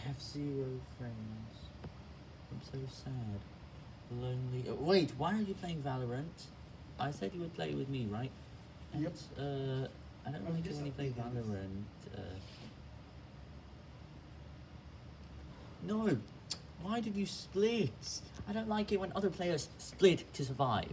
I have zero friends. I'm so sad. Lonely. oh, wait, why are you playing Valorant? I said you would play with me, right? And, Yep. Uh, I don't really like play. Valorant. Uh, no! Why did you split? I don't like it when other players split to survive.